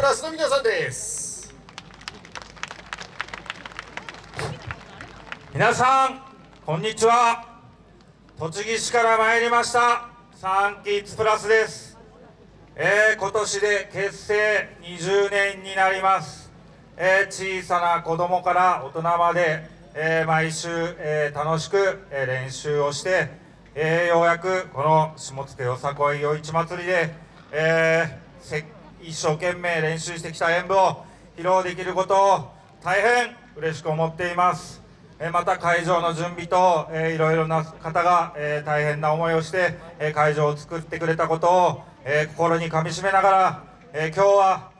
プラスの皆さんです。皆さんこんにちは。栃木市から参りました。サンキッズプラスです、えー今年で結成20年になります、えー小さな子供から大人まで、えー毎週、えー楽しく、えー練習をして、えーようやくこの下野よさこい夜市祭りで、えー一生懸命練習してきた演舞を披露できることを大変嬉しく思っています。えまた会場の準備と、えーいろいろな方が、え大変な思いをして、え会場を作ってくれたことを、え心にかみしめながら、え今日は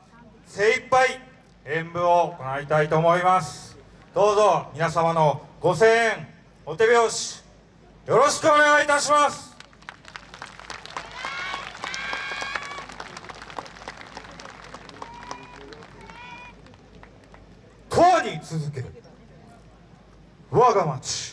精一杯演舞を行いたいと思います。どうぞ皆様のご声援お手拍子よろしくお願いいたします。に続ける。我が町。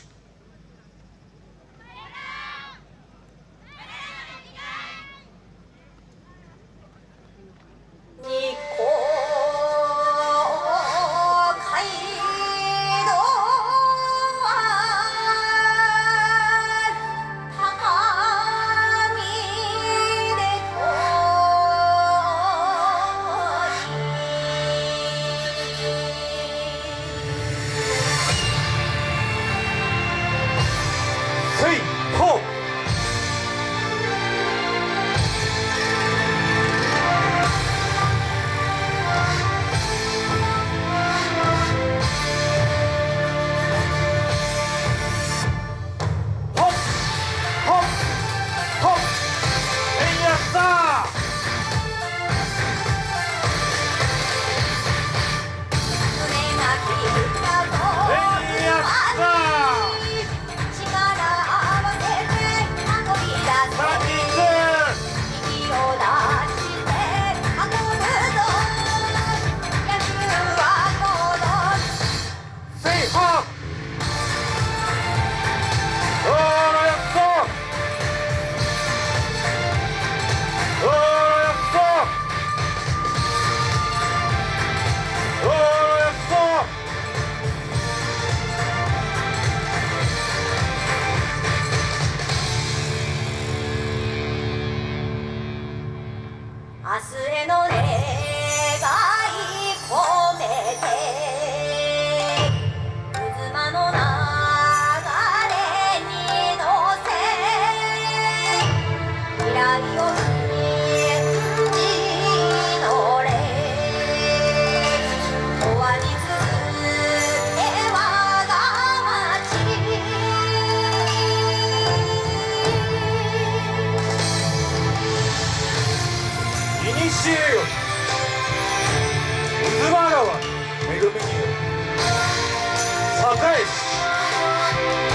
にしえよ渦間川恵みによ栄市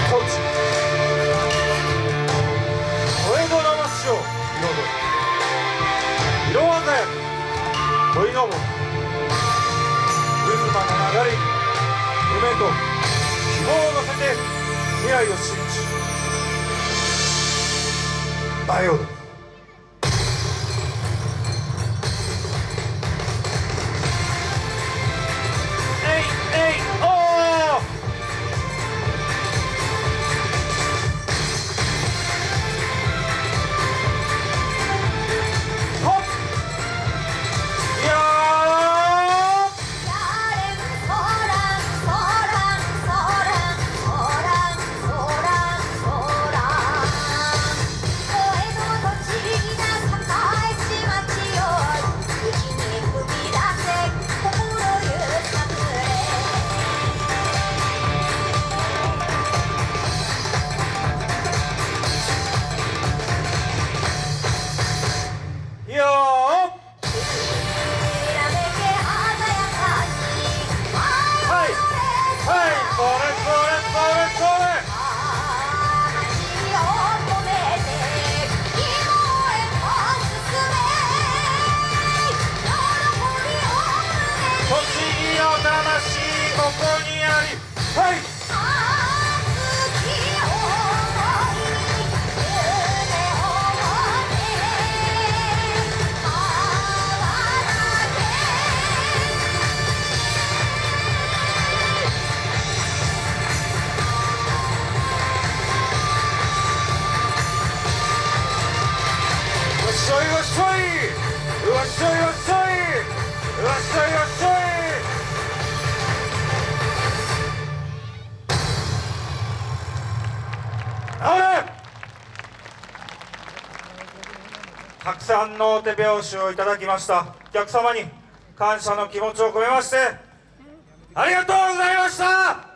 土地小江戸の町を彩る色鮮やか恋のぼ渦間の流れに夢と希望を乗せて未来を信じ舞いここにあり。はい。よっしゃよっしゃい。よっしよしい。よっしよしい。さんの手拍子をいただきました。お客様に感謝の気持ちを込めましてありがとうございました。